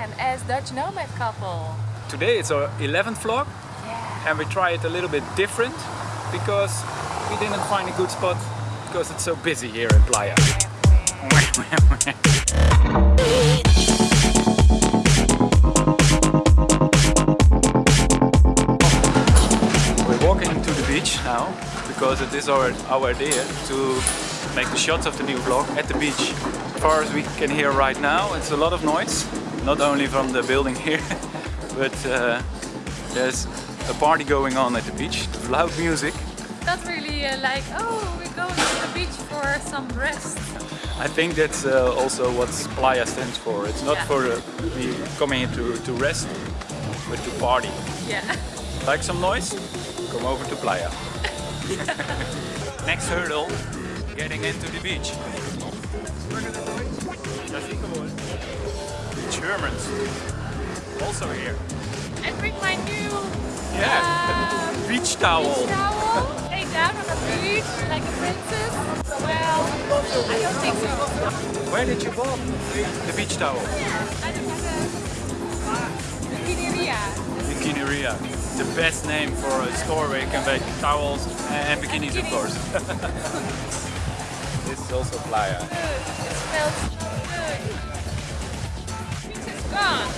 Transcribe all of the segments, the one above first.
again as Dutch Nomad couple. Today it's our 11th vlog Yeah. and we try it a little bit different because we didn't find a good spot because it's so busy here in Playa. We're walking to the beach now because it is our, our idea to make the shots of the new vlog at the beach. As far as we can hear right now, it's a lot of noise, not only from the building here, but uh, there's a party going on at the beach, loud music. Not really uh, like, oh, we're going to the beach for some rest. I think that's uh, also what Playa stands for. It's not Yeah. for uh, me coming here to, to rest, but to party. Yeah. Like some noise? Come over to Playa. Next hurdle, getting into the beach. Germans, also here. And bring my new Yeah, um, beach towel. beach towel. Lay down on the beach like a princess. Well, I don't think so. Where did you buy the beach towel? I don't have a bikineria. Bikineria. The best name for a store where you can buy towels and bikinis, of course. this is also Playa. Good. It smells gone.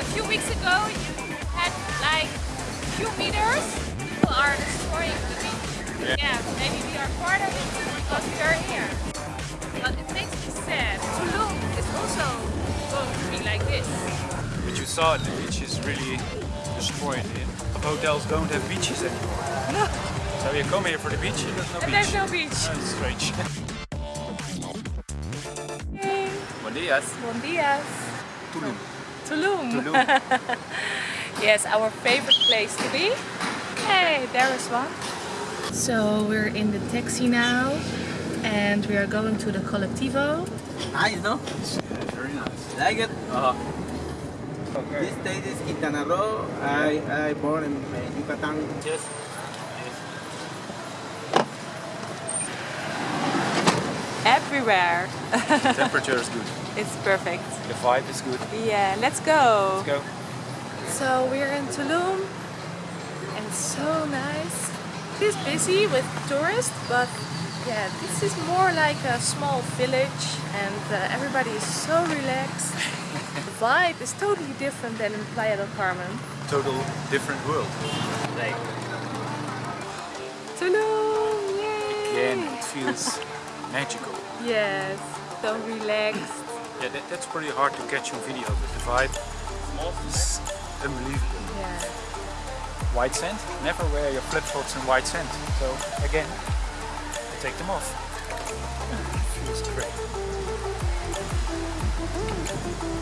A few weeks ago, you had like a few meters. People are destroying the beach. Yeah. Yeah, maybe we are part of it because we are here. But it makes me sad. Tulum is also going to be like this. But you saw the beach is really destroyed. Hotels don't have beaches anymore. No. So you come here for the beach and there's no And beach. there's no beach. That's strange. Hey, Buen días. Bon dias. Tulum. Tulum. Tulum. Yes, our favorite place to be. Hey, there is one. So we're in the taxi now and we are going to the Colectivo. Nice, no? Very nice. Like it? Uh, This state is Quintana Roo. I, I born in uh, Yucatan. yes. Everywhere. Temperature is good. It's perfect. The vibe is good. Yeah, let's go. Let's go. So we're in Tulum and so nice. It's busy with tourists, but yeah, this is more like a small village and uh, everybody is so relaxed. the vibe is totally different than in Playa del Carmen. Total different world. Like Tulum, yay! Again, it feels magical. Yes, so relaxed. Yeah, that, that's pretty hard to catch on video, but the vibe is unbelievable. Yeah. White sand, never wear your flip-flops in white sand. So again, I take them off. feels great.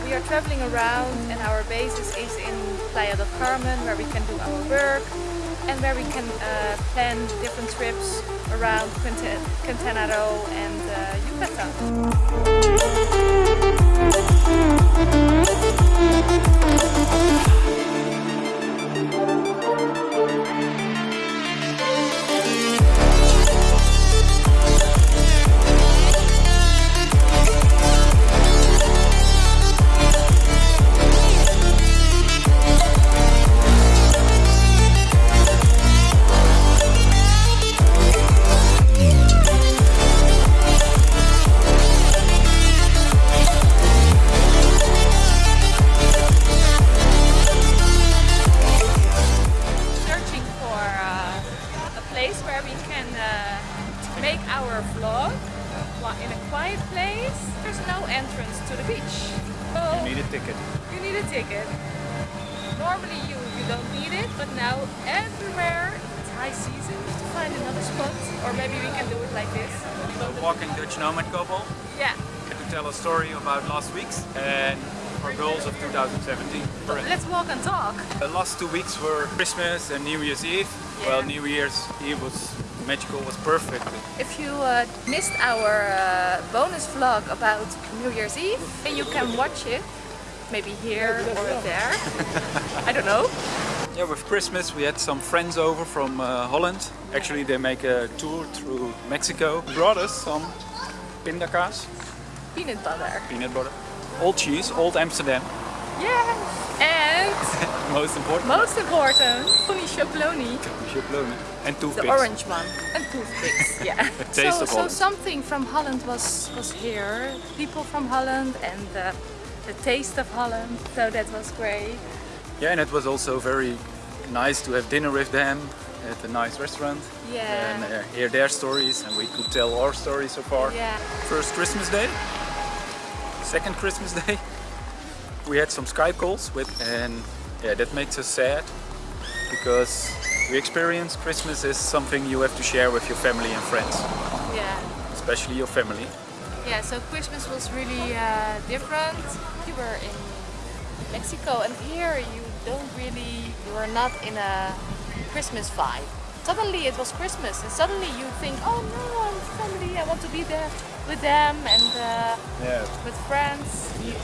We are traveling around and our basis is in Playa del Carmen where we can do our work and where we can uh, plan different trips around Quinta- Quintana Roo and uh, Yucatan. A ticket. Normally you, you don't need it, but now everywhere it's high season to find another spot. Or maybe we can do it like this. So walking Dutch nomad couple Yeah. to tell a story about last week's and our goals of 2017. Let's walk and talk. The last two weeks were Christmas and New Year's Eve. Well, New Year's Eve was magical, was perfect. If you uh, missed our uh, bonus vlog about New Year's Eve, then you can watch it. Maybe here or there. I don't know. Yeah, with Christmas we had some friends over from uh, Holland. Actually, they make a tour through Mexico. Brought us some pindakaas, Peanut butter. peanut butter, old cheese, old Amsterdam. Yes. And Most important. most important, Tony Chocolonely, Chocolone. And toothpicks. the orange one, and toothpicks. Yeah. taste so, of so something from Holland was was here. People from Holland and uh, the taste of Holland. So that was great. Yeah, and it was also very nice to have dinner with them at a nice restaurant. Yeah. And uh, hear their stories and we could tell our stories so far. Yeah. First Christmas day, second Christmas day. We had some Skype calls with and yeah, that makes us sad because we experience Christmas is something you have to share with your family and friends, Yeah. especially your family. Yeah, so Christmas was really uh, different. You were in Mexico and here you don't really, you are not in a Christmas vibe. Suddenly it was Christmas and suddenly you think, oh no, I'm family, I want to be there with them and uh, Yeah, with friends. You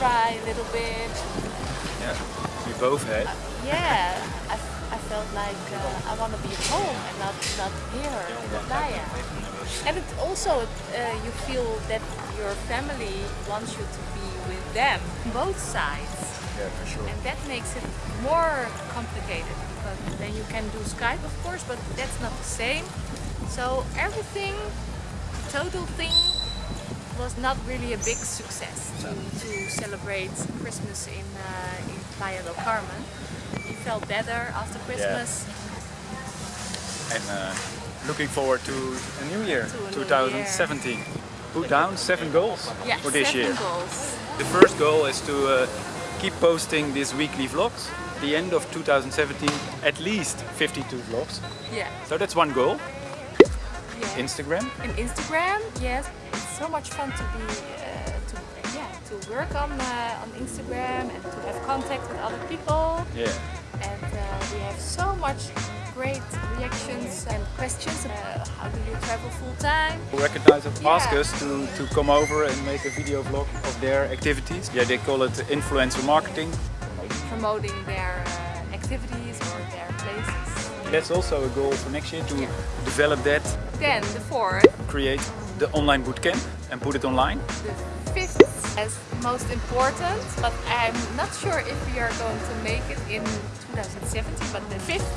cry a little bit. yeah. We both had. Yeah, I, I felt like uh, I want to be at home and not, not here in the playa. And it also, uh, you feel that your family wants you to be with them, both sides. Yeah, for sure. And that makes it more complicated because then you can do Skype of course, but that's not the same. So everything, the total thing, was not really a big success to, to celebrate Christmas in, uh, in Playa del Carmen. You felt better after Christmas. And uh, looking forward to a new year, a new 2017. Put down seven goals Yeah, for this year. goals. The first goal is to uh, keep posting these weekly vlogs. The end of 2017, at least 52 vlogs. Yeah. So that's one goal. Instagram. in Instagram, yes, it's so much fun to be uh, to yeah to work on uh, on Instagram and to have contact with other people. Yeah. And we have so much great reactions and questions. Uh, how do you travel full time? We recognize and ask Yeah. us to, to come over and make a video vlog of their activities. Yeah, they call it influencer marketing. Promoting their uh, activities or their places. That's also a goal for next year to Yeah. develop that, Then the fourth, create the online bootcamp and put it online. the fifth as most important, but I'm not sure if we are going to make it in 2017. But the fifth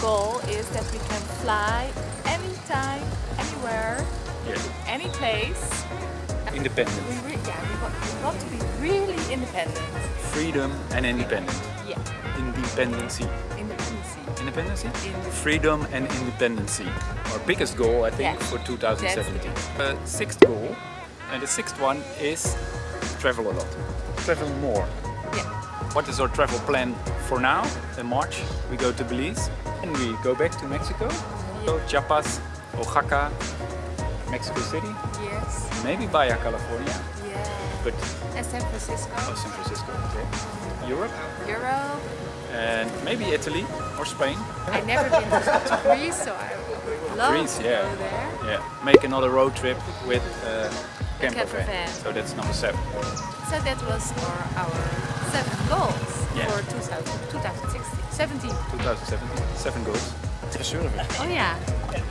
goal is that we can fly anytime, anywhere, Yeah. any place. Independent. We, re- yeah, we want, we want to be really independent. Freedom and independent. Yeah, Independency. independency. Independency? In- Freedom and independency. Our biggest goal, I think, Yeah. for 2017. The sixth goal, and the sixth one is travel a lot. Travel more. Yeah. What is our travel plan for now? In March, we go to Belize and we go back to Mexico. So Chiapas, Oaxaca, Mexico City, Yes. maybe Baja California, Yeah. but And San Francisco, oh, San Francisco, okay. Europe, Europe. and maybe Italy or Spain. I've never been to Greece, so I would love Greece, to yeah. go there. Yeah, make another road trip with uh, camper, camper van. van. So that's number seven. So that was our, our seven goals Yeah. for 2000, 2016, 17. 2017, seven goals. Oh yeah.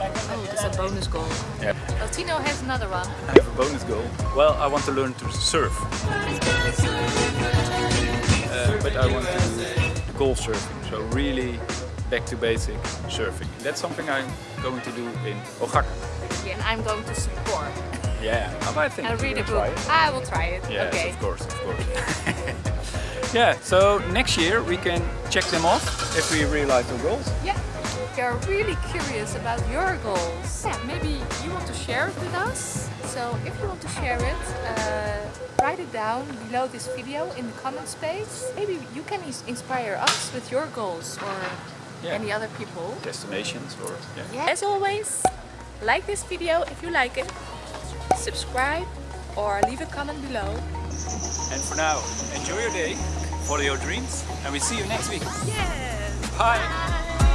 Oh, that's a bonus goal. Yeah. Oh, Tino has another one. I have a bonus goal. Well, I want to learn to surf. Uh, but I want to do golf surfing. So really back to basic surfing. That's something I'm going to do in Oaxaca. Yeah, and I'm going to support. Yeah, I think I'll read a book. I will try it. Yes, okay. of course, of course. yeah, so next year we can check them off if we realize our goals. Yeah. We are really curious about your goals. Yeah, maybe you want to share it with us. So if you want to share it, uh, write it down below this video in the comment space. Maybe you can inspire us with your goals or Yeah. any other people. Destinations or yeah. Yeah. As always, like this video if you like it, subscribe or leave a comment below. And for now, enjoy your day, follow your dreams, and we see you next week. Yes! Bye!